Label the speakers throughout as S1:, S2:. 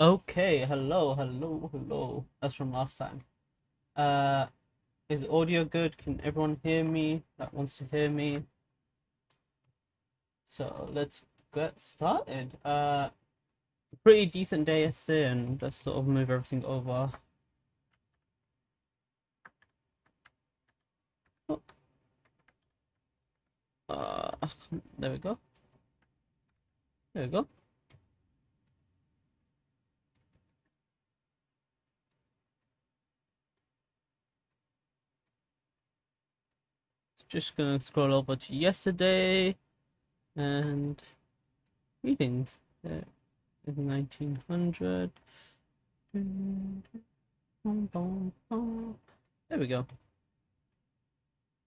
S1: Okay, hello, hello, hello. That's from last time. Uh, is audio good? Can everyone hear me that wants to hear me? So let's get started. Uh, pretty decent day yesterday, and let's sort of move everything over. Oh. Uh, there we go. There we go. Just gonna scroll over to yesterday and readings. Uh, there is 1900. There we go.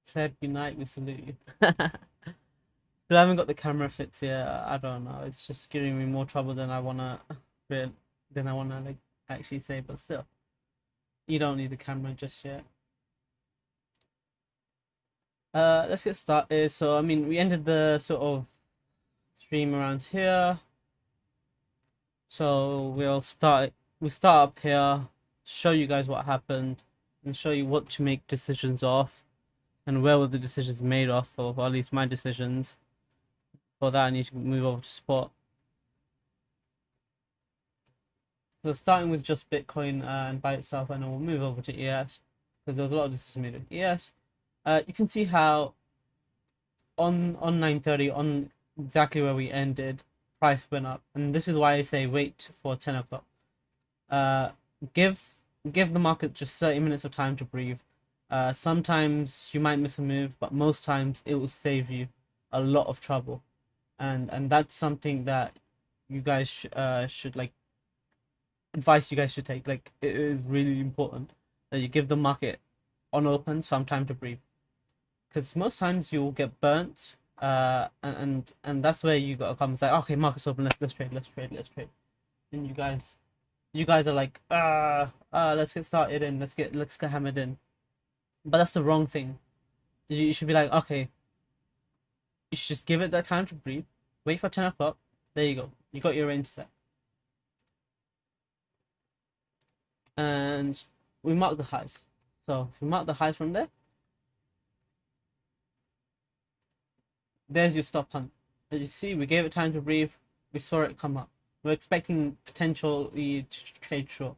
S1: Fed Unite, we salute you. But I haven't got the camera fixed yet. I don't know. It's just giving me more trouble than I wanna than I wanna like actually say, but still. You don't need the camera just yet. Uh let's get started. So I mean we ended the sort of stream around here. So we'll start we start up here, show you guys what happened, and show you what to make decisions off and where were the decisions made off of, or at least my decisions. For that, I need to move over to spot. So starting with just Bitcoin uh, and by itself, and then we'll move over to ES because there was a lot of decisions made with ES. Uh, you can see how on on 9:30 on exactly where we ended, price went up, and this is why I say wait for 10 o'clock. Uh, give give the market just 30 minutes of time to breathe. Uh, sometimes you might miss a move, but most times it will save you a lot of trouble and and that's something that you guys sh- uh, should like advice you guys should take like it is really important that you give the market on open some time to breathe because most times you'll get burnt uh and, and that's where you gotta come and say okay market's open let's let's trade let's trade let's trade and you guys you guys are like uh uh let's get started and let's get let's get hammered in but that's the wrong thing you, you should be like okay you should just give it that time to breathe. Wait for 10 o'clock. There you go. You got your range set. And we mark the highs. So if we mark the highs from there, there's your stop hunt. As you see, we gave it time to breathe. We saw it come up. We're expecting potentially to trade short.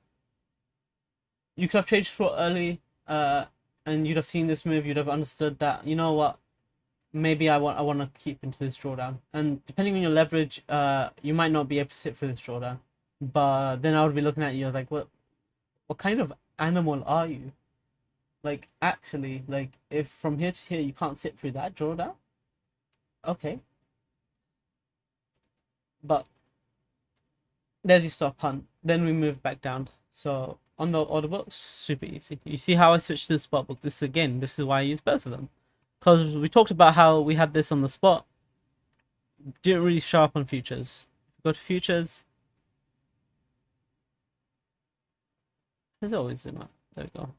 S1: You could have traded short early, uh, and you'd have seen this move. You'd have understood that you know what maybe I want I want to keep into this drawdown. And depending on your leverage, uh, you might not be able to sit for this drawdown. But then I would be looking at you like, what, what kind of animal are you? Like actually, like if from here to here you can't sit through that drawdown, okay. But there's your stop hunt. Then we move back down. So on the order books, super easy. You see how I switched to the spot book. This again, this is why I use both of them because we talked about how we had this on the spot. Didn't really show up on futures. Go to futures. There's always zoom out. There we go.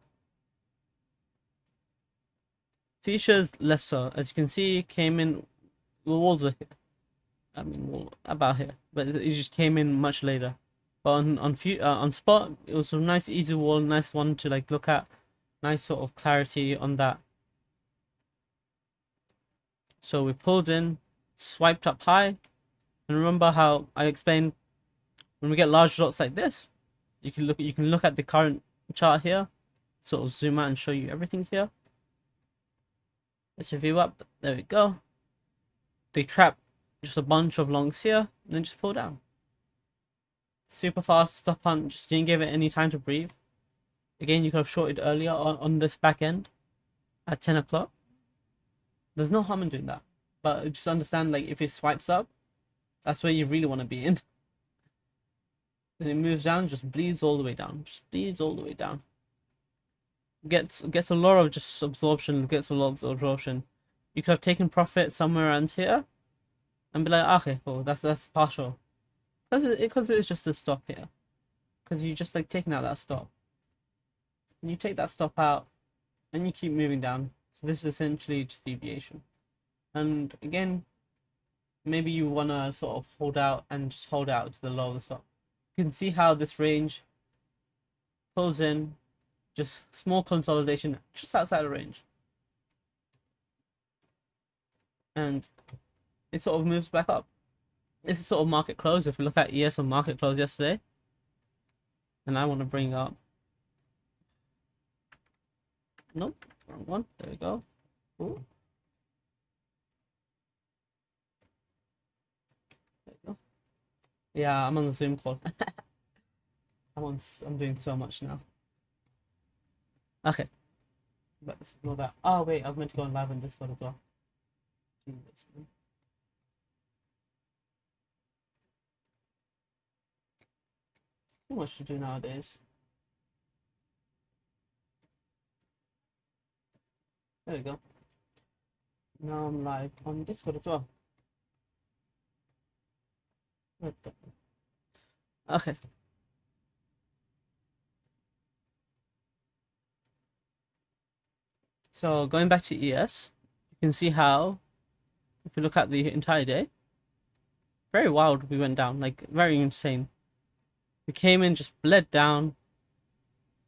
S1: Futures less so. As you can see, came in. The walls were here. I mean, well, about here, but it just came in much later. But on on uh, on spot, it was a nice, easy wall, nice one to like look at. Nice sort of clarity on that. So we pulled in, swiped up high, and remember how I explained when we get large dots like this, you can look you can look at the current chart here, sort of zoom out and show you everything here. Let's review up. There we go. They trap just a bunch of longs here, and then just pull down. Super fast stop hunt, just didn't give it any time to breathe. Again, you could have shorted earlier on, on this back end at 10 o'clock. There's no harm in doing that. But just understand, like, if it swipes up, that's where you really want to be in. Then it moves down, just bleeds all the way down. Just bleeds all the way down. Gets gets a lot of just absorption, gets a lot of absorption. You could have taken profit somewhere around here and be like, ah, okay, cool, that's that's partial. Because it, because it's just a stop here. Because you just like taking out that stop. And you take that stop out and you keep moving down. So this is essentially just deviation. And again, maybe you want to sort of hold out and just hold out to the lower stop. you can see how this range pulls in just small consolidation just outside the range and it sort of moves back up this is sort of market close if we look at ES on market close yesterday and I want to bring up nope wrong one there we go Ooh. Yeah, I'm on the Zoom call. I'm on. I'm doing so much now. Okay. Let's ignore that. Oh wait, I was meant to go on live on Discord as well. Too much to do nowadays. There we go. Now I'm live on Discord as well. Okay. So going back to ES, you can see how, if you look at the entire day, very wild we went down, like very insane. We came in, just bled down,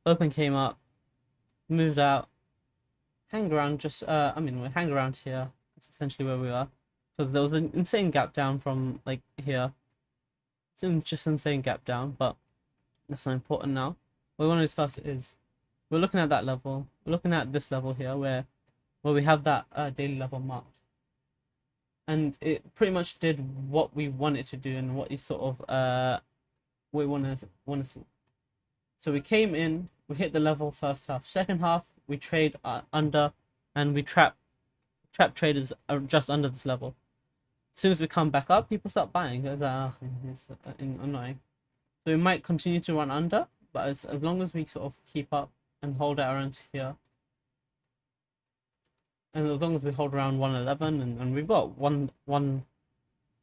S1: open came up, moved out, hang around just, uh, I mean, we hang around here. That's essentially where we are. Because there was an insane gap down from, like, here it's just insane gap down, but that's not important now. What we want to discuss is we're looking at that level. We're looking at this level here where where we have that uh, daily level marked. And it pretty much did what we wanted to do and what you sort of uh we want to want to see. So we came in, we hit the level first half. Second half, we trade uh, under, and we trap trap traders are just under this level as soon as we come back up, people start buying. It's, uh, it's uh, annoying. So we might continue to run under, but as, as long as we sort of keep up and hold it around here, and as long as we hold around 111, and, and we've got one one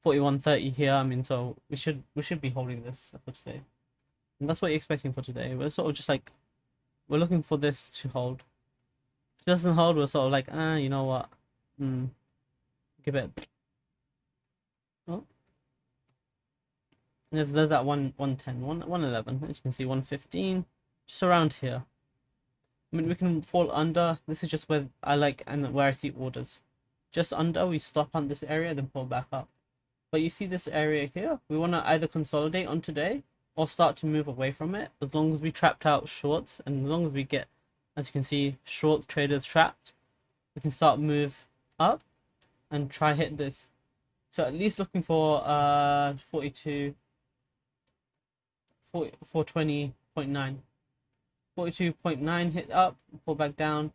S1: one here, I mean, so we should we should be holding this for today, and that's what you're expecting for today. We're sort of just like we're looking for this to hold. If it doesn't hold, we're sort of like, ah, you know what, hmm, give it Oh. There's, there's that one 110, 111, as you can see, 115, just around here. Mean, we can fall under. This is just where I like and where I see orders. Just under, we stop on this area, then pull back up. But you see this area here? We want to either consolidate on today or start to move away from it. As long as we trapped out shorts and as long as we get, as you can see, short traders trapped, we can start move up and try hit this so at least looking for uh 42 40, 420.9 42.9 hit up pull back down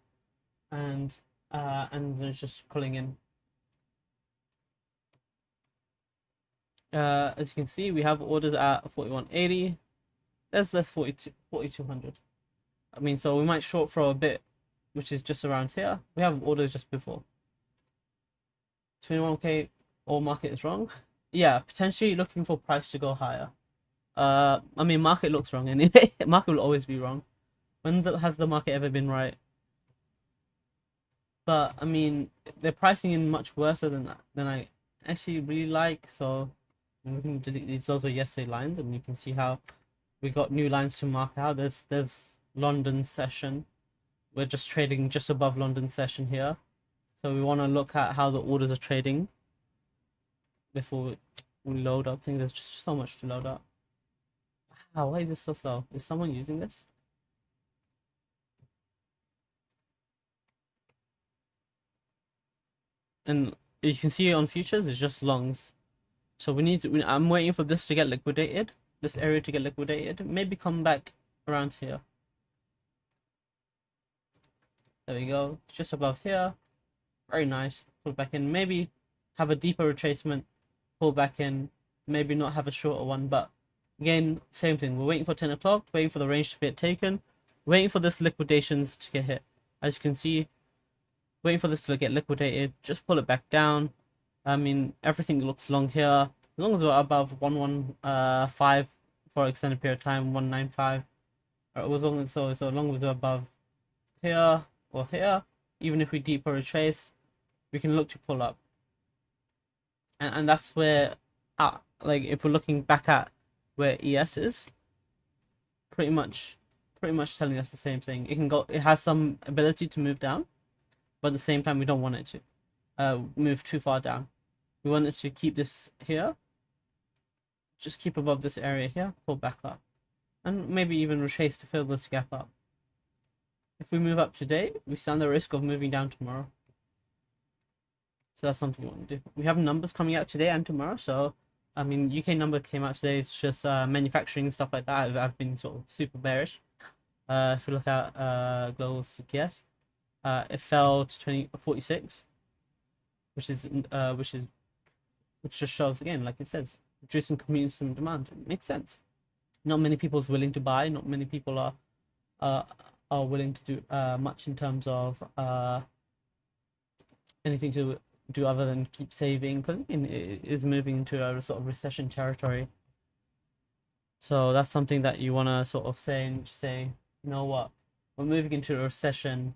S1: and uh and then just pulling in uh as you can see we have orders at 4180 there's less 42 4200 i mean so we might short throw a bit which is just around here we have orders just before 21k all market is wrong. Yeah, potentially looking for price to go higher. Uh, I mean, market looks wrong anyway. market will always be wrong. When the, has the market ever been right? But I mean, they're pricing in much worse than that than I actually really like. So we can delete these are yesterday lines, and you can see how we got new lines to mark out. There's there's London session. We're just trading just above London session here. So we want to look at how the orders are trading before we load up things. There's just so much to load up. Wow, why is this so slow? Is someone using this? And you can see on futures, it's just longs. So we need to, I'm waiting for this to get liquidated, this area to get liquidated. Maybe come back around here. There we go, just above here. Very nice. Pull back in. Maybe have a deeper retracement pull back in, maybe not have a shorter one, but again, same thing. We're waiting for 10 o'clock, waiting for the range to be taken, waiting for this liquidations to get hit. As you can see, waiting for this to get liquidated, just pull it back down. I mean, everything looks long here. As long as we're above 115 uh, for extended period of time, 195. Or as long as so, so long as we're above here or here, even if we deeper retrace, we can look to pull up and, and that's where uh, like if we're looking back at where ES is. Pretty much, pretty much telling us the same thing. It can go. It has some ability to move down, but at the same time we don't want it to uh, move too far down. We want it to keep this here. Just keep above this area here. Pull back up, and maybe even retrace to fill this gap up. If we move up today, we stand the risk of moving down tomorrow. So that's something we want to do. We have numbers coming out today and tomorrow. So, I mean, UK number came out today. It's just uh, manufacturing and stuff like that. I've, I've been sort of super bearish. Uh, if you look at uh, global CPS, uh, it fell to 20, 46, which is uh, which is which just shows again, like it says, reducing consumer demand. It makes sense. Not many people is willing to buy. Not many people are uh, are willing to do uh, much in terms of uh, anything to do other than keep saving because it is moving into a sort of recession territory. So that's something that you want to sort of say and say, you know what, we're moving into a recession.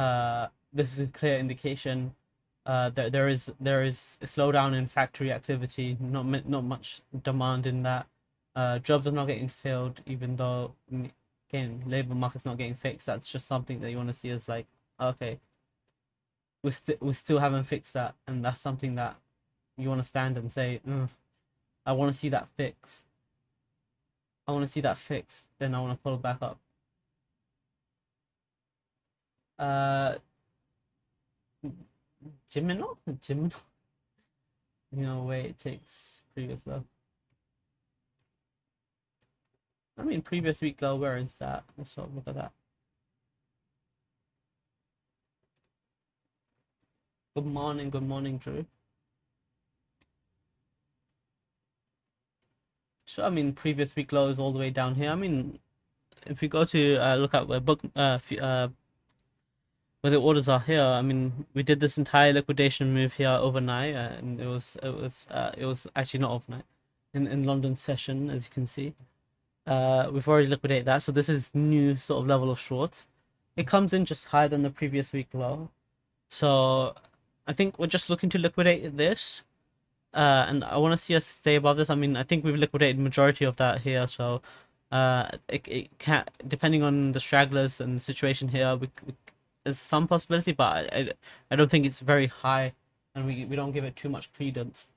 S1: Uh, this is a clear indication uh, that there is there is a slowdown in factory activity. Not not much demand in that. Uh, jobs are not getting filled, even though again labor market's not getting fixed. That's just something that you want to see as like okay, we still we still haven't fixed that, and that's something that you want to stand and say, I want to see that fix. I want to see that fixed. Then I want to pull back up. Uh, Jimino, Jimino. You know, way it takes previous low. I mean, previous week low. Where is that? Let's look at that. Good morning, good morning, Drew. So, I mean, previous week low is all the way down here. I mean, if we go to uh, look at where book, uh, uh, where the orders are here, I mean, we did this entire liquidation move here overnight, uh, and it was it was uh, it was actually not overnight, in in London session, as you can see. Uh, we've already liquidated that, so this is new sort of level of shorts. It comes in just higher than the previous week low, so I think we're just looking to liquidate this. Uh, and I want to see us stay above this. I mean, I think we've liquidated majority of that here, so uh, it, it can depending on the stragglers and the situation here, we, we, there's some possibility, but I, I, don't think it's very high, and we we don't give it too much credence.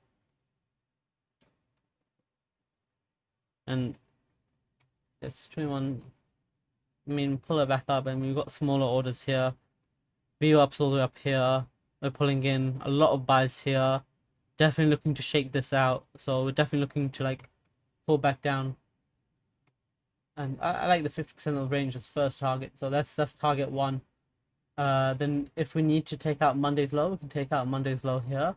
S1: And it's 21. I mean, pull it back up, and we've got smaller orders here. View ups all the way up here. We're pulling in a lot of buys here. Definitely looking to shake this out. So we're definitely looking to like pull back down. And I, I like the 50% of the range as first target. So that's that's target one. Uh, then if we need to take out Monday's low, we can take out Monday's low here.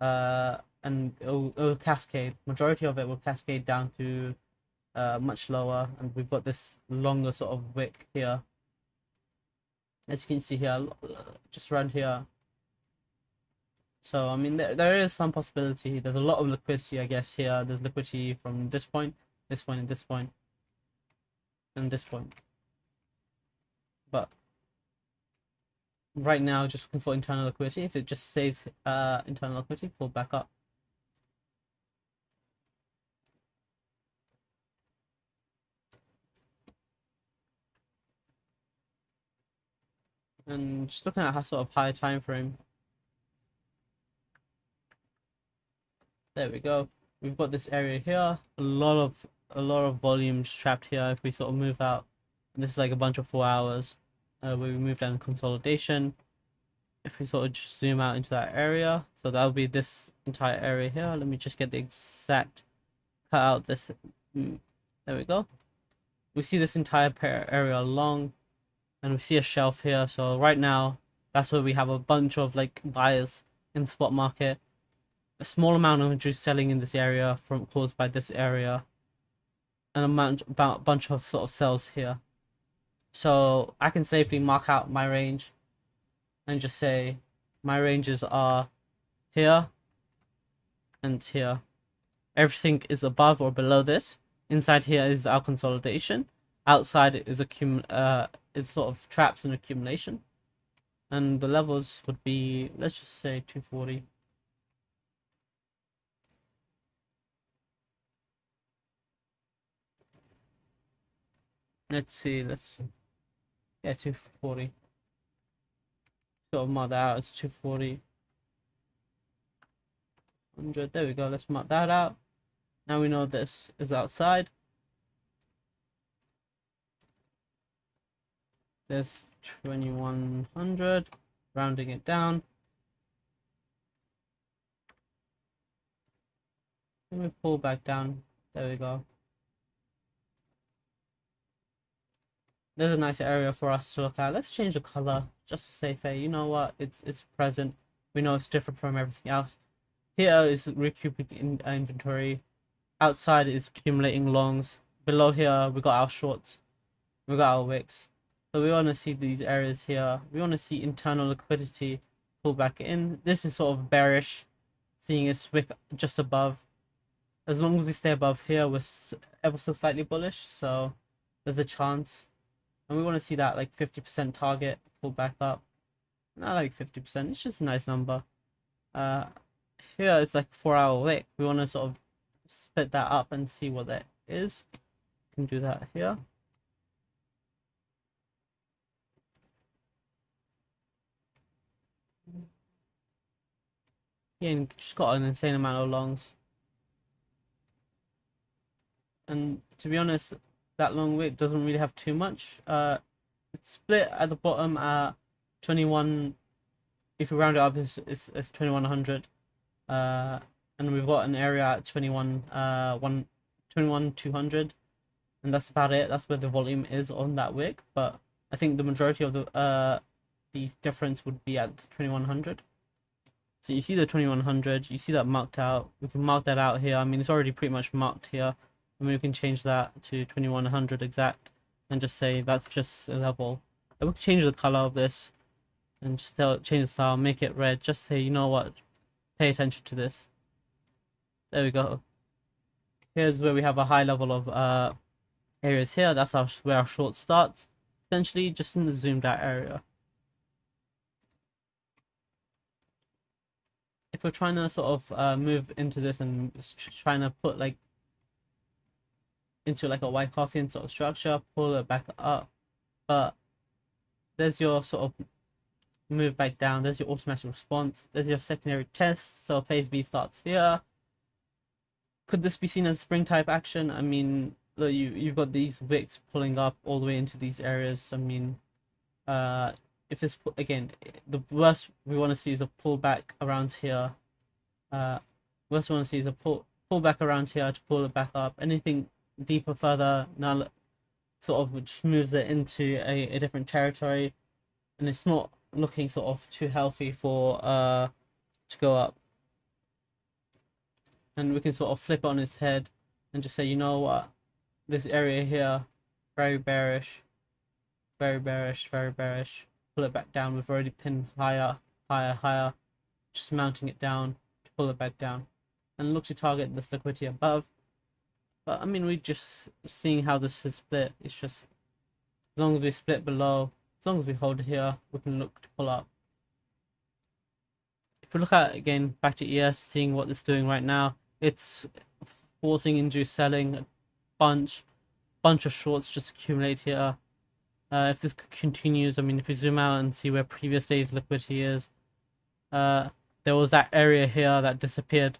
S1: Uh, and it'll, it'll cascade. Majority of it will cascade down to uh, much lower. And we've got this longer sort of wick here. As you can see here, just around here, so I mean, there there is some possibility. There's a lot of liquidity, I guess. Here, there's liquidity from this point, this point, and this point, and this point. But right now, just looking for internal liquidity. If it just says uh internal liquidity, pull back up. And just looking at how sort of higher time frame There we go. We've got this area here. A lot of a lot of volumes trapped here. If we sort of move out, and this is like a bunch of four hours. Uh, we move down consolidation. If we sort of just zoom out into that area, so that'll be this entire area here. Let me just get the exact cut out this. Mm, there we go. We see this entire area long, and we see a shelf here. So right now, that's where we have a bunch of like buyers in the spot market a small amount of juice selling in this area from caused by this area and amount about bunch of sort of cells here so i can safely mark out my range and just say my ranges are here and here. Everything is above or below this. Inside here is our consolidation. Outside is accum uh is sort of traps and accumulation. And the levels would be let's just say 240 let's see, let's yeah, 240. Sort of mark that out as 240. 100, there we go, let's mark that out. Now we know this is outside. There's 2100, rounding it down. Let me pull back down. There we go. There's a nice area for us to look at. Let's change the color just to say, say, you know what, it's it's present. We know it's different from everything else. Here is recouping in uh, inventory. Outside is accumulating longs. Below here we got our shorts. We got our wicks. So we want to see these areas here. We want to see internal liquidity pull back in. This is sort of bearish, seeing a wick just above. As long as we stay above here, we're ever so slightly bullish. So there's a chance. And we want to see that like 50% target pull back up. Not like 50%, it's just a nice number. Uh, here it's like four hour wick. We want to sort of split that up and see what that is. can do that here. Yeah, and just got an insane amount of longs. And to be honest, that long wick doesn't really have too much. Uh, it's split at the bottom at 21. If we round it up, it's, it's, it's 2100. Uh, and we've got an area at 21, uh, 1, 21 200. And that's about it. That's where the volume is on that wick. But I think the majority of the uh, the difference would be at 2100. So you see the 2100, you see that marked out. We can mark that out here. I mean, it's already pretty much marked here. I mean, we can change that to 2100 exact and just say that's just a level. And we can change the color of this and just tell, change the style, make it red. Just say, you know what, pay attention to this. There we go. Here's where we have a high level of uh, areas here. That's our, where our short starts. Essentially, just in the zoomed out area. if we're trying to sort of uh, move into this and trying to put like into like a Wyckoff sort of structure, pull it back up, but there's your sort of move back down, there's your automatic response, there's your secondary test, so phase B starts here. Could this be seen as spring type action? I mean, look, you, you've got these wicks pulling up all the way into these areas. I mean, uh, if this again the worst we want to see is a pullback around here uh worst we want to see is a pull pull back around here to pull it back up anything deeper further now sort of just moves it into a, a different territory and it's not looking sort of too healthy for uh to go up and we can sort of flip on its head and just say you know what this area here very bearish very bearish very bearish pull it back down. We've already pinned higher, higher, higher, just mounting it down to pull it back down. And look to target this liquidity above. But I mean, we just seeing how this is split. It's just as long as we split below, as long as we hold here, we can look to pull up. If we look at again back to ES, seeing what it's doing right now, it's forcing induced selling, a bunch, bunch of shorts just accumulate here uh, if this continues, I mean, if we zoom out and see where previous days liquidity is, uh, there was that area here that disappeared.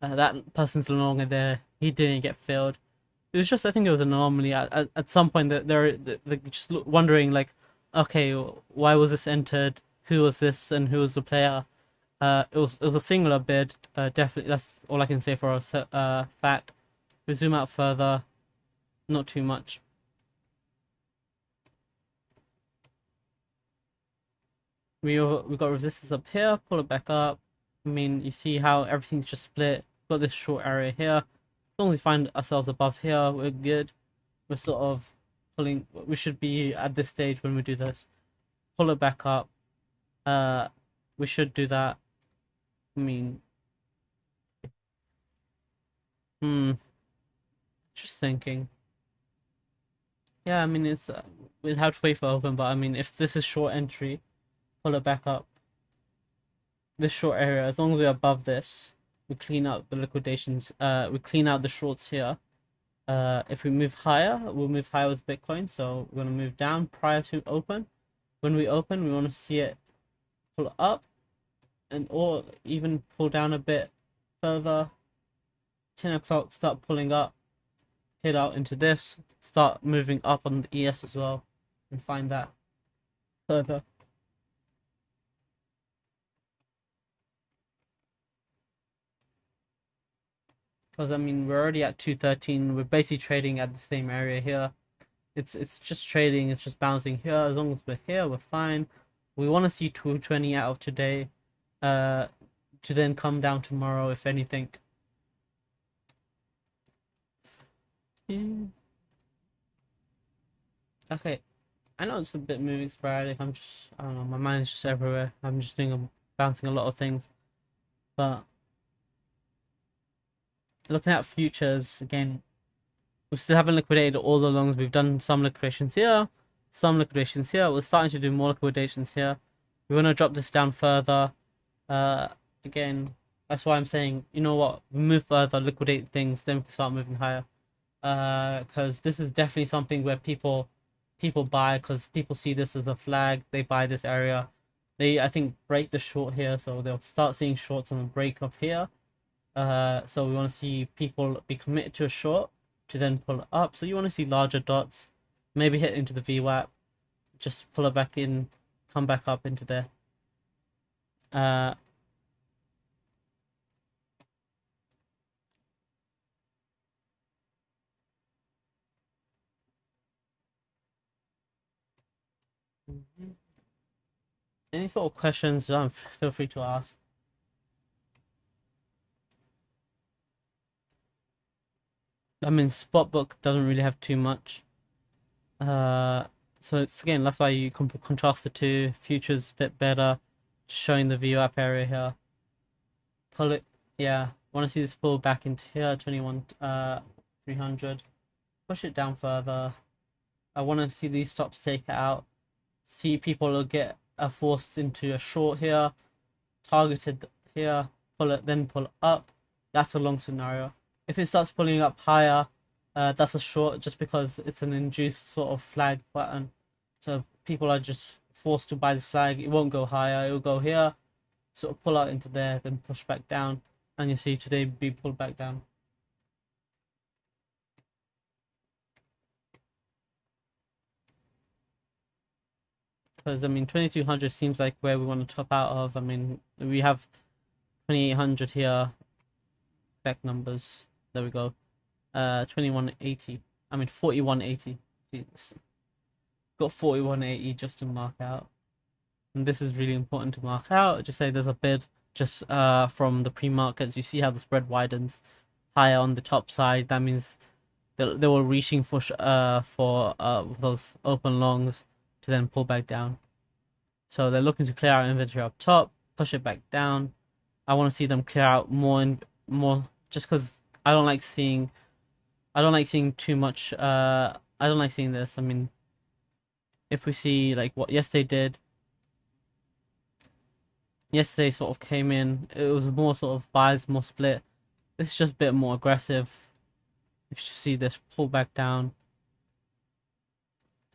S1: Uh, that person's no longer there. He didn't get filled. It was just, I think it was an anomaly. At, at, at some point, that they're, they're just wondering, like, okay, why was this entered? Who was this, and who was the player? Uh, it was it was a singular bid. Uh, definitely, that's all I can say for a uh, fact. If we zoom out further, not too much. we we got resistance up here, pull it back up. I mean, you see how everything's just split. Got this short area here. As long as we find ourselves above here, we're good. We're sort of pulling. We should be at this stage when we do this. Pull it back up. Uh, we should do that. I mean, hmm. Just thinking. Yeah, I mean, it's uh, we'll have to wait for open, but I mean, if this is short entry, pull it back up. This short area, as long as we're above this, we clean out the liquidations, uh, we clean out the shorts here. Uh, if we move higher, we'll move higher with Bitcoin. So we're gonna move down prior to open. When we open, we want to see it pull up, and or even pull down a bit further. 10 o'clock, start pulling up, hit out into this, start moving up on the ES as well, and find that further. Because I mean, we're already at 213. We're basically trading at the same area here. It's it's just trading. It's just bouncing here. As long as we're here, we're fine. We want to see 220 out of today, uh, to then come down tomorrow if anything. Yeah. Okay, I know it's a bit moving sporadic. I'm just, I don't know, my mind is just everywhere. I'm just doing, a, bouncing a lot of things. But looking at futures again, we still haven't liquidated all the longs. We've done some liquidations here, some liquidations here. We're starting to do more liquidations here. We want to drop this down further. Uh, again, that's why I'm saying, you know what, move further, liquidate things, then we can start moving higher. Uh, because this is definitely something where people people buy because people see this as a flag. They buy this area. They I think break the short here, so they'll start seeing shorts on the break of here. Uh, so we want to see people be committed to a short to then pull it up. So you want to see larger dots, maybe hit into the VWAP, just pull it back in, come back up into there. Uh, Any sort of questions, um, feel free to ask. I mean, Spotbook doesn't really have too much. Uh, so it's again, that's why you can contrast the two. Futures a bit better, showing the view up area here. Pull it, yeah. Want to see this pull back into here, 21, uh, 300. Push it down further. I want to see these stops take out. See people get uh, forced into a short here, targeted here, pull it, then pull up. That's a long scenario if it starts pulling up higher, uh, that's a short just because it's an induced sort of flag pattern. So people are just forced to buy this flag. It won't go higher. It will go here, sort of pull out into there, then push back down. And you see today be pulled back down. Because I mean, 2200 seems like where we want to top out of. I mean, we have 2800 here. back numbers. There we go. Uh, 2180. I mean, 4180. Got 4180 just to mark out. And this is really important to mark out. Just say there's a bid just uh, from the pre-markets. You see how the spread widens higher on the top side. That means they, they were reaching for uh for uh those open longs to then pull back down. So they're looking to clear out inventory up top, push it back down. I want to see them clear out more and more just because I don't like seeing I don't like seeing too much uh I don't like seeing this. I mean if we see like what yesterday did yesterday sort of came in it was more sort of buys more split. This is just a bit more aggressive. If you see this pull back down.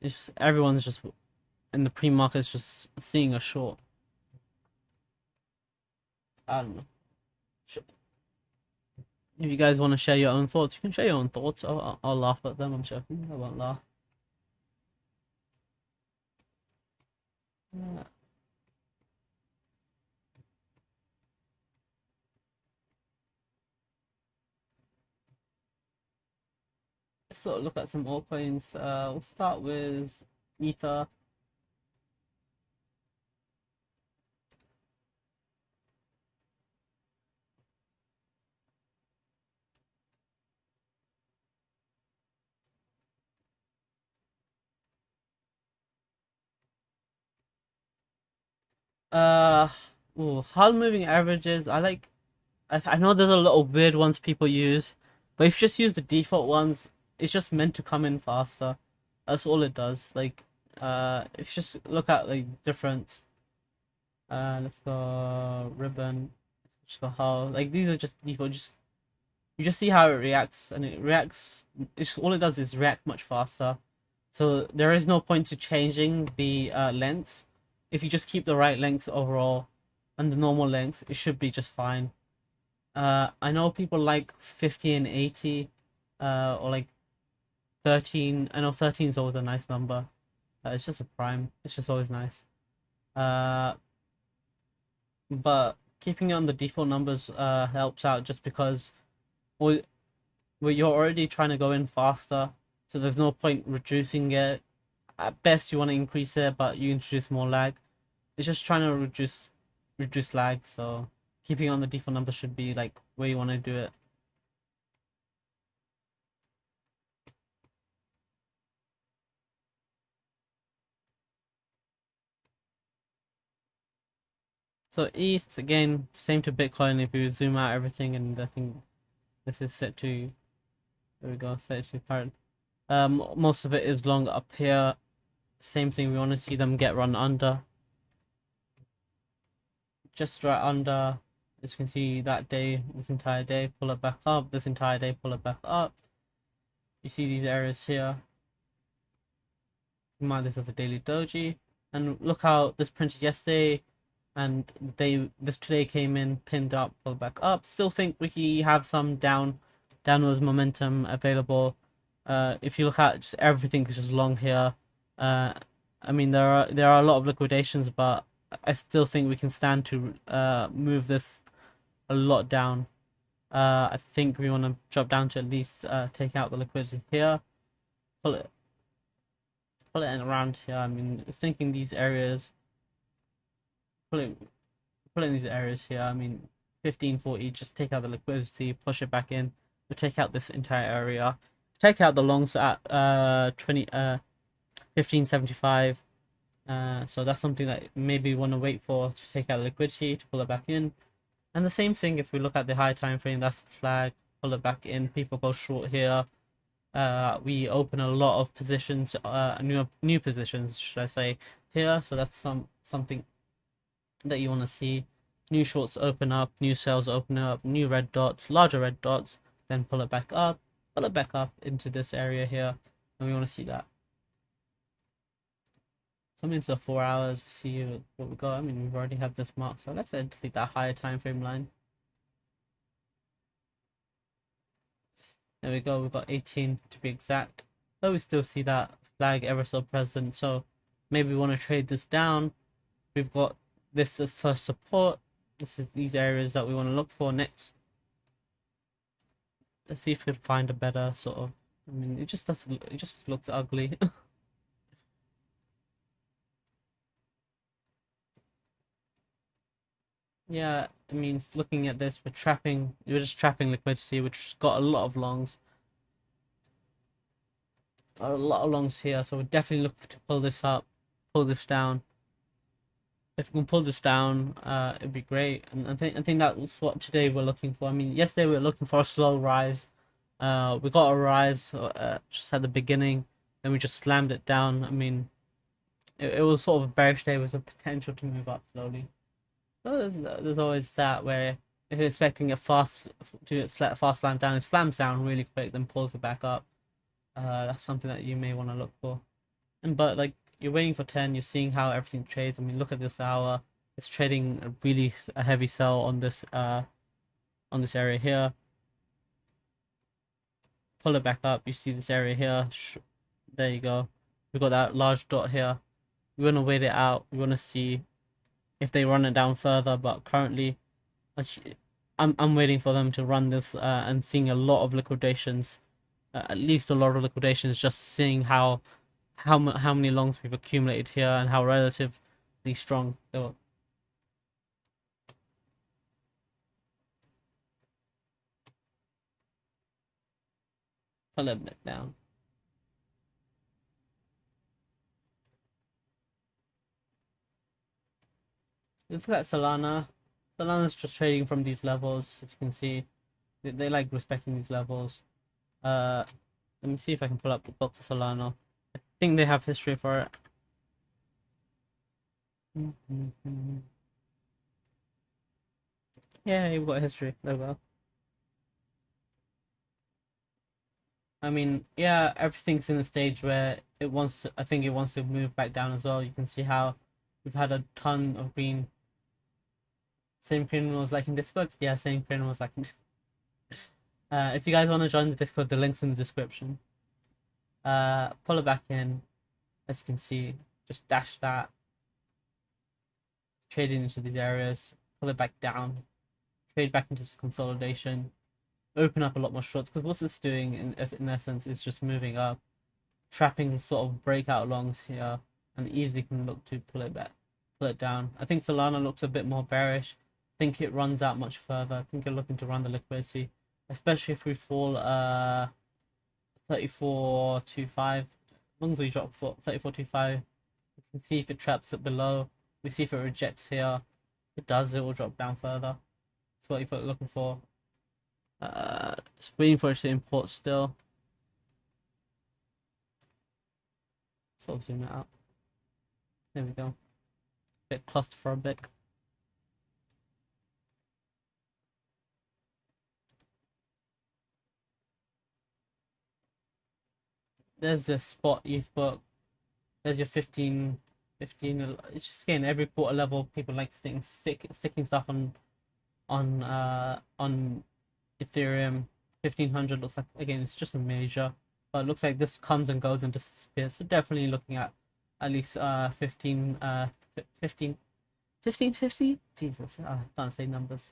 S1: It's just, everyone's just in the pre-market is just seeing a short. I don't know if you guys want to share your own thoughts, you can share your own thoughts. I'll, I'll laugh at them. I'm joking. I won't laugh. Yeah. Let's sort of look at some altcoins. Uh, we'll start with Ether. Uh, ooh, hard moving averages. I like. I, I know there's a lot of weird ones people use, but if you just use the default ones, it's just meant to come in faster. That's all it does. Like, uh, if you just look at like different. Uh, let's go ribbon. Let's go like these are just default. Just you just see how it reacts, and it reacts. It's all it does is react much faster. So there is no point to changing the uh, lengths. If you just keep the right lengths overall and the normal lengths, it should be just fine. Uh, I know people like 50 and 80, uh, or like 13. I know 13 is always a nice number. Uh, it's just a prime. It's just always nice. Uh, but keeping it on the default numbers uh, helps out just because we, we you're already trying to go in faster, so there's no point reducing it. At best, you want to increase it, but you introduce more lag. It's just trying to reduce reduce lag, so keeping on the default number should be like where you want to do it. So ETH again, same to Bitcoin. If you zoom out everything, and I think this is set to there we go, set to parent. Um, most of it is long up here. Same thing. We want to see them get run under. Just right under. As you can see, that day, this entire day, pull it back up. This entire day, pull it back up. You see these areas here. Mark this as a daily doji, and look how this printed yesterday and they this today came in pinned up pulled back up still think we have some down downwards momentum available uh if you look at just everything is just long here uh i mean there are there are a lot of liquidations but i still think we can stand to uh move this a lot down uh i think we want to drop down to at least uh take out the liquidity here pull it pull it in around here i mean thinking these areas Pull it, pull it in these areas here. I mean, 1540, just take out the liquidity, push it back in, to take out this entire area. Take out the longs at uh 20 uh 1575. Uh, so that's something that maybe we want to wait for to take out liquidity to pull it back in. And the same thing if we look at the high time frame, that's flag, pull it back in, people go short here. Uh, we open a lot of positions, uh, new new positions, should I say, here. So that's some something that you want to see. New shorts open up, new sales open up, new red dots, larger red dots, then pull it back up, pull it back up into this area here, and we want to see that. Come into the four hours, see what we got. I mean, we've already have this mark, so let's delete that higher time frame line. There we go, we've got 18 to be exact. But we still see that flag ever so present, so maybe we want to trade this down. We've got this is for support. This is these areas that we want to look for next. Let's see if we can find a better sort of. I mean, it just doesn't. It just looks ugly. yeah, I mean, looking at this, we're trapping. We're just trapping liquidity, which got a lot of longs. A lot of longs here, so we're definitely look to pull this up, pull this down if we can pull this down, uh, it'd be great. And I think I think that's what today we're looking for. I mean, yesterday we were looking for a slow rise. Uh, we got a rise uh, just at the beginning, then we just slammed it down. I mean, it, it was sort of a bearish day with a potential to move up slowly. So there's there's always that where if you're expecting a fast to fast slam down, it slams down really quick, then pulls it back up. Uh, that's something that you may want to look for. And but like you're waiting for 10 you're seeing how everything trades. I mean look at this hour. It's trading a really a heavy sell on this uh on this area here. Pull it back up. You see this area here. There you go. We got that large dot here. We want to wait it out. We want to see if they run it down further but currently I'm, I'm waiting for them to run this uh, and seeing a lot of liquidations uh, at least a lot of liquidations just seeing how how how many longs we've accumulated here and how relatively strong they were. Pull a bit down. Look at Solana. Solana's just trading from these levels, as you can see. They, they like respecting these levels. Uh, let me see if I can pull up the book for Solana I think they have history for it. Yeah, you've got history. There we go. I mean, yeah, everything's in a stage where it wants to, I think it wants to move back down as well. You can see how we've had a ton of green. Same criminals like in Discord? Yeah, same criminals like in uh, if you guys want to join the Discord, the link's in the description. Uh, pull it back in. As you can see, just dash that. Trade into these areas. Pull it back down. Trade back into consolidation open up a lot more shorts because what it's doing in, in essence is just moving up, trapping sort of breakout longs here, and easily can look to pull it back, pull it down. I think Solana looks a bit more bearish. Think it runs out much further. I think you're looking to run the liquidity, especially if we fall uh 34.25. As long as we drop 34.25, we can see if it traps it below. We see if it rejects here. If it does, it will drop down further. That's what you're looking for. Uh, it's waiting for it to import still. Sort of zoom it out. There we go. Bit claustrophobic. There's the spot youth book. There's your 15, 15. It's just again every quarter level people like sticking stick, sticking stuff on on uh on Ethereum 1500 looks like again it's just a measure, but looks like this comes and goes and disappears. So definitely looking at at least uh 15 uh 15 1550 Jesus I can't say numbers.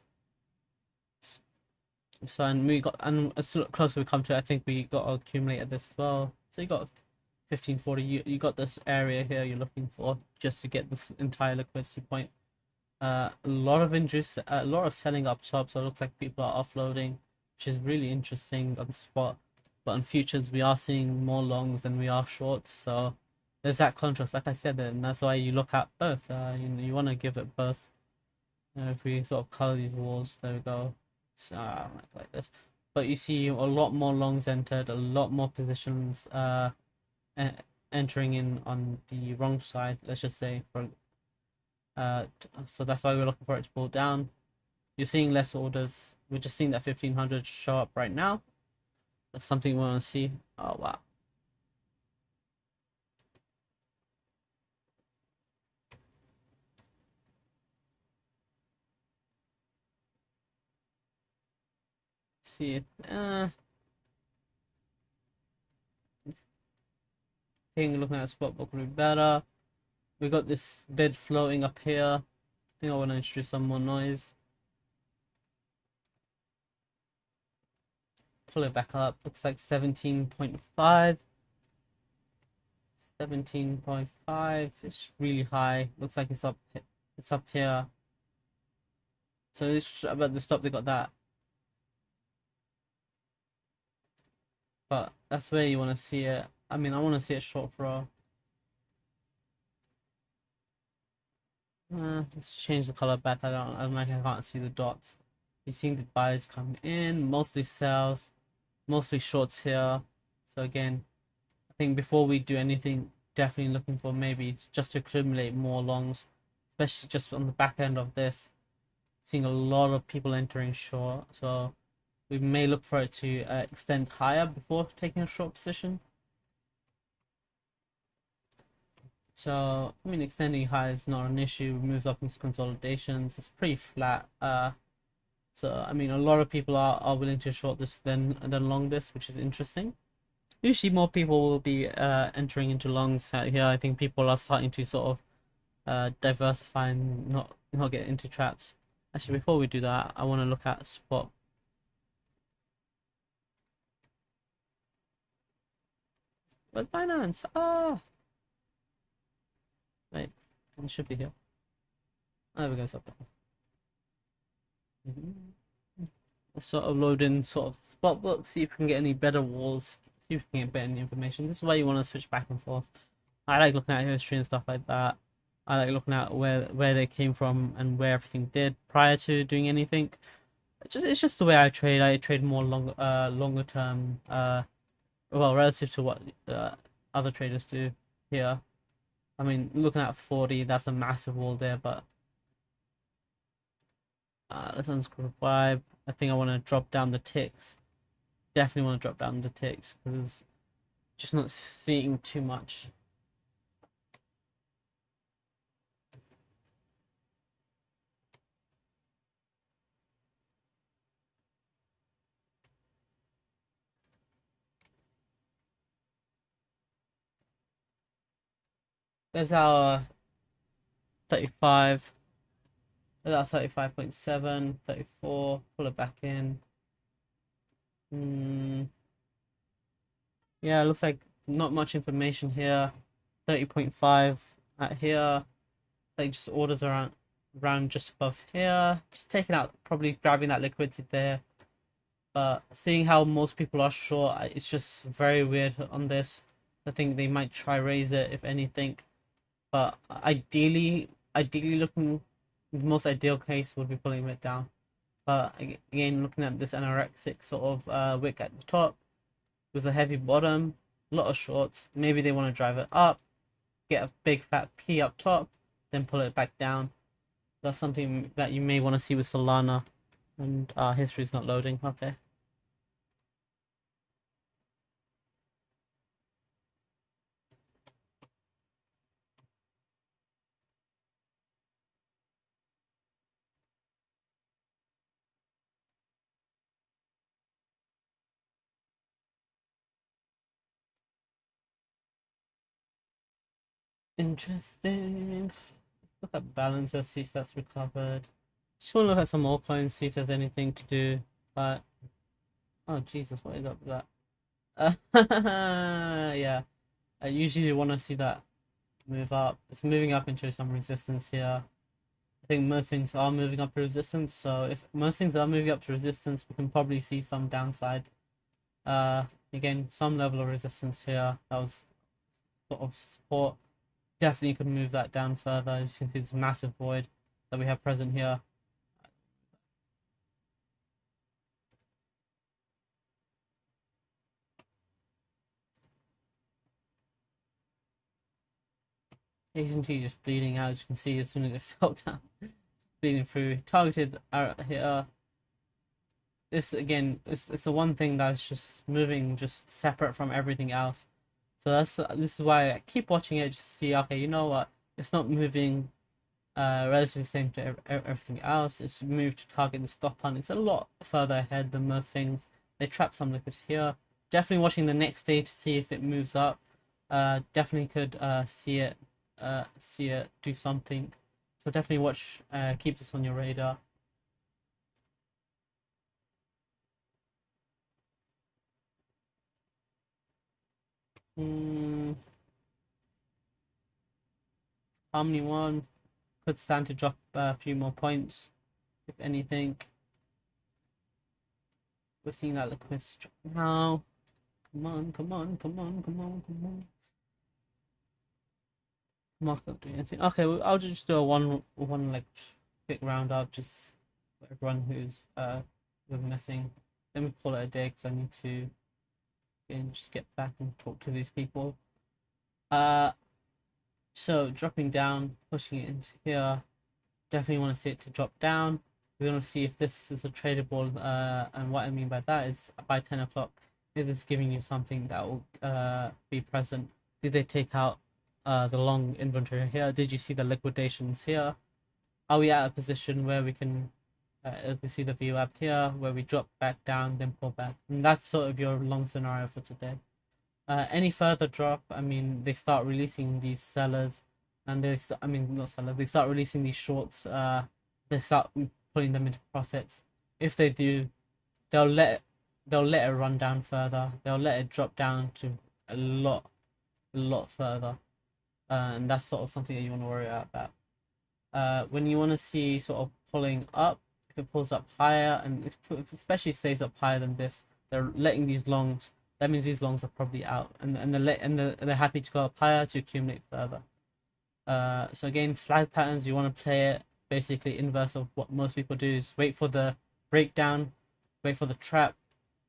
S1: So and we got and as closer we come to it, I think we got to accumulate at this as well. So you got 1540. You you got this area here you're looking for just to get this entire liquidity point. Uh, a lot of interest, a lot of selling up top. So it looks like people are offloading, which is really interesting on the spot. But on futures, we are seeing more longs than we are shorts. So there's that contrast, like I said, and that's why you look at both. Uh, you you want to give it both. If we sort of color these walls, there we go. So, like this. But you see a lot more longs entered, a lot more positions uh, entering in on the wrong side. Let's just say for uh, so that's why we're looking for it to pull down. You're seeing less orders. We're just seeing that 1500 show up right now. That's something we want to see. Oh, wow. See it. Uh, looking at a spot book would be better we got this bed floating up here. I think I want to introduce some more noise. Pull it back up. Looks like 17.5. 17.5. It's really high. Looks like it's up. It's up here. So it's about the stop. They got that. But that's where you want to see it. I mean, I want to see it short throw. Uh, let's change the color back. I don't, I don't like I can't see the dots. You're seeing the buyers come in, mostly sells, mostly shorts here. So again, I think before we do anything, definitely looking for maybe just to accumulate more longs, especially just on the back end of this. Seeing a lot of people entering short, so we may look for it to uh, extend higher before taking a short position. So, I mean, extending high is not an issue. moves up into consolidations. It's pretty flat. Uh, so, I mean, a lot of people are, are willing to short this than than long this, which is interesting. Usually, more people will be uh, entering into longs out here. I think people are starting to sort of uh, diversify and not not get into traps. Actually, before we do that, I want to look at spot. Where's Binance? Ah. Right, it should be here. There we go, there. Let's sort of load in sort of spot book, see if we can get any better walls, see if we can get better information. This is why you want to switch back and forth. I like looking at history and stuff like that. I like looking at where where they came from and where everything did prior to doing anything. It's just it's just the way I trade. I trade more long uh longer term uh well relative to what uh, other traders do here. I mean, looking at 40, that's a massive wall there, but uh, let's unscrew 5. I think I want to drop down the ticks. definitely want to drop down the ticks because just not seeing too much. There's our 35. There's our 35.7, 34. Pull it back in. Mm. Yeah, looks like not much information here. 30.5 at here. Like just orders around around just above here. Just taking out, probably grabbing that liquidity there. But seeing how most people are short, it's just very weird on this. I think they might try raise it if anything. But ideally, ideally looking, the most ideal case would be pulling it down. But again, looking at this anorexic sort of uh, wick at the top with a heavy bottom, a lot of shorts. Maybe they want to drive it up, get a big fat P up top, then pull it back down. That's something that you may want to see with Solana. And uh, history is not loading. Okay. Interesting. Look at balancer, see if that's recovered. Just want to look at some more coins, see if there's anything to do. But oh Jesus, what is up with that? Uh, yeah, I usually want to see that move up. It's moving up into some resistance here. I think most things are moving up to resistance. So if most things are moving up to resistance, we can probably see some downside. Uh, again, some level of resistance here. That was sort of support definitely could move that down further. As you can see this massive void that we have present here. You can see just bleeding out as you can see as soon as it fell down. bleeding through. Targeted out here. This again, it's, it's the one thing that's just moving just separate from everything else. So that's this is why I keep watching it just to see. Okay, you know what? It's not moving uh, relatively same to everything else. It's moved to target the stop hunt. It's a lot further ahead than most things. They trap some liquids here. Definitely watching the next day to see if it moves up. Uh, definitely could uh, see it uh, see it do something. So definitely watch. Uh, keep this on your radar. Hmm. Harmony one could stand to drop a few more points, if anything. We're seeing that liquid now. Come on, come on, come on, come on, come on. Mark up doing anything. Okay, well, I'll just do a one, one like quick round up, just for everyone who's uh missing. Then we call it a day because I need to and just get back and talk to these people. Uh, so dropping down, pushing it into here, definitely want to see it to drop down. We want to see if this is a tradable, uh, and what I mean by that is by 10 o'clock, is this giving you something that will uh, be present? Did they take out uh, the long inventory here? Did you see the liquidations here? Are we at a position where we can uh, we see the view up here where we drop back down then pull back. And that's sort of your long scenario for today. Uh, any further drop i mean they start releasing these sellers. And they i mean not sellers they start releasing these shorts uh they start putting them into profits. If they do they'll let they'll let it run down further. They'll let it drop down to a lot a lot further. Uh, and that's sort of something that you want to worry about. Uh, when you want to see sort of pulling up if it pulls up higher and if, especially stays up higher than this, they're letting these longs. That means these longs are probably out, and and they're and they're, they're happy to go up higher to accumulate further. Uh, so again, flag patterns. You want to play it basically inverse of what most people do is wait for the breakdown, wait for the trap.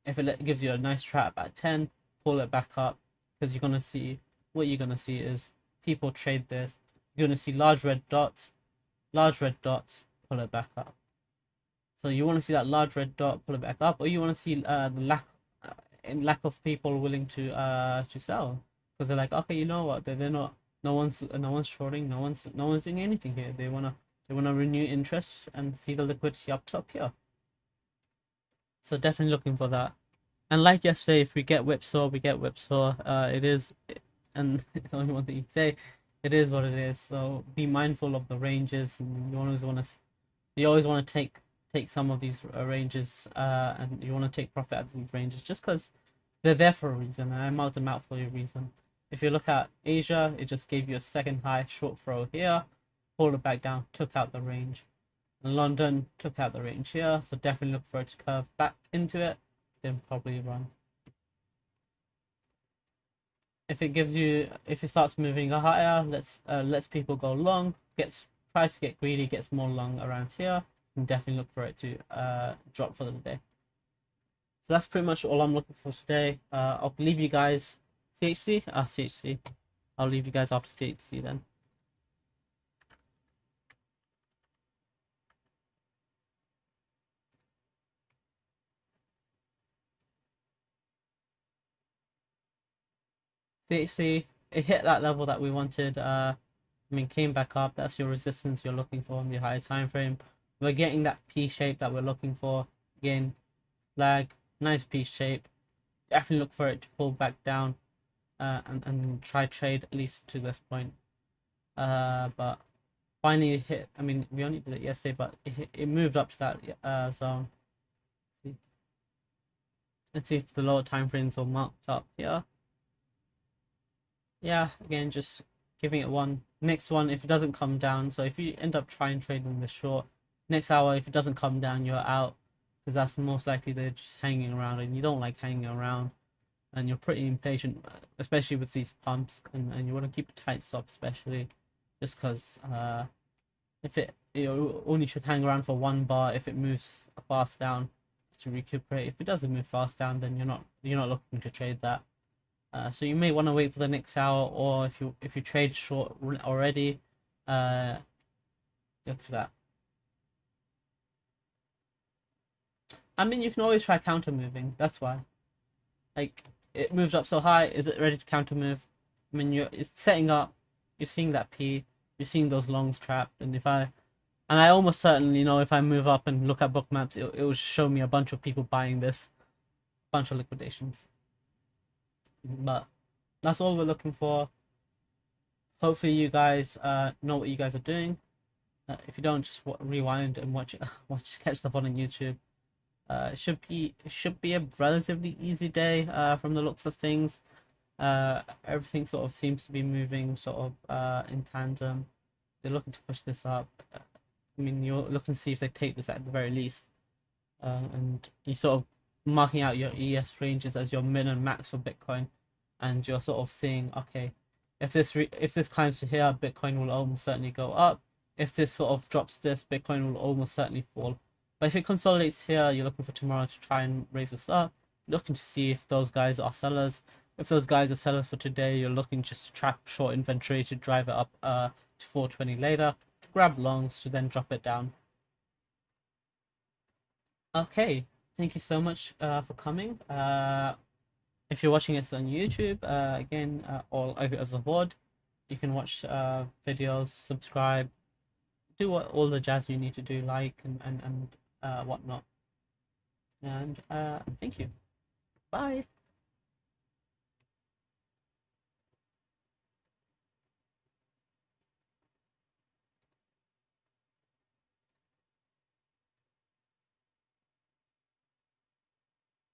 S1: If it gives you a nice trap at 10, pull it back up because you're gonna see what you're gonna see is people trade this. You're gonna see large red dots, large red dots, pull it back up. So you want to see that large red dot pull it back up, or you want to see uh, the lack in lack of people willing to uh to sell? Because they're like okay you know what? They're, they're not no one's no one's shorting no one's no one's doing anything here. They wanna they wanna renew interest and see the liquidity up top here. So definitely looking for that. And like yesterday if we get whipsaw we get whipsaw. Uh it is and it's only one thing you can say it is what it is. So be mindful of the ranges and you always want to you always want to take take some of these uh, ranges uh, and you want to take profit out of these ranges just because they're there for a reason and I marked them out for a reason. If you look at Asia, it just gave you a second high short throw here, pulled it back down, took out the range. London took out the range here, so definitely look for it to curve back into it, then probably run. If it gives you, if it starts moving higher, let's uh, lets people go long, gets tries to get greedy, gets more long around here can definitely look for it to uh, drop for the day. So that's pretty much all I'm looking for today. Uh, I'll leave you guys CHC. Ah, CHC. I'll leave you guys after CHC then. CHC, it hit that level that we wanted. Uh, I mean, came back up. That's your resistance you're looking for on the higher time frame we're getting that P shape that we're looking for. Again, flag, nice P shape. Definitely look for it to pull back down uh, and, and try trade at least to this point. Uh, but finally hit, I mean, we only did it yesterday, but it, it moved up to that uh, zone. Let's see. Let's see if the lower time frames are marked up here. Yeah, again, just giving it one. Next one, if it doesn't come down, so if you end up trying trading the short, next hour if it doesn't come down you're out. Because that's most likely they're just hanging around and you don't like hanging around and you're pretty impatient especially with these pumps and, and you want to keep a tight stop especially just because uh, if it you only should hang around for one bar if it moves fast down to recuperate. If it doesn't move fast down then you're not you're not looking to trade that. Uh, so you may want to wait for the next hour or if you if you trade short already uh look for that I mean, you can always try counter moving. That's why. Like, it moves up so high. Is it ready to counter move? I mean, you're it's setting up. You're seeing that P. You're seeing those longs trapped. And if I, and I almost certainly you know if I move up and look at Bookmaps, it, it will show me a bunch of people buying this, bunch of liquidations. But that's all we're looking for. Hopefully, you guys uh, know what you guys are doing. Uh, if you don't, just rewind and watch watch catch stuff on YouTube. Uh, should be should be a relatively easy day uh, from the looks of things. Uh, everything sort of seems to be moving sort of uh, in tandem. They're looking to push this up. I mean, you're looking to see if they take this at the very least, uh, and you sort of marking out your ES ranges as your min and max for Bitcoin, and you're sort of seeing okay, if this re- if this climbs to here, Bitcoin will almost certainly go up. If this sort of drops this, Bitcoin will almost certainly fall. But if it consolidates here, you're looking for tomorrow to try and raise this up. Looking to see if those guys are sellers. If those guys are sellers for today, you're looking just to trap short inventory to drive it up uh, to 420 later. To grab longs to then drop it down. Okay, thank you so much uh, for coming. Uh, if you're watching this on YouTube, uh, again, uh, as a VOD, you can watch uh, videos, subscribe, do what, all the jazz you need to do, like and, and, and uh, whatnot. And uh, thank you. Bye.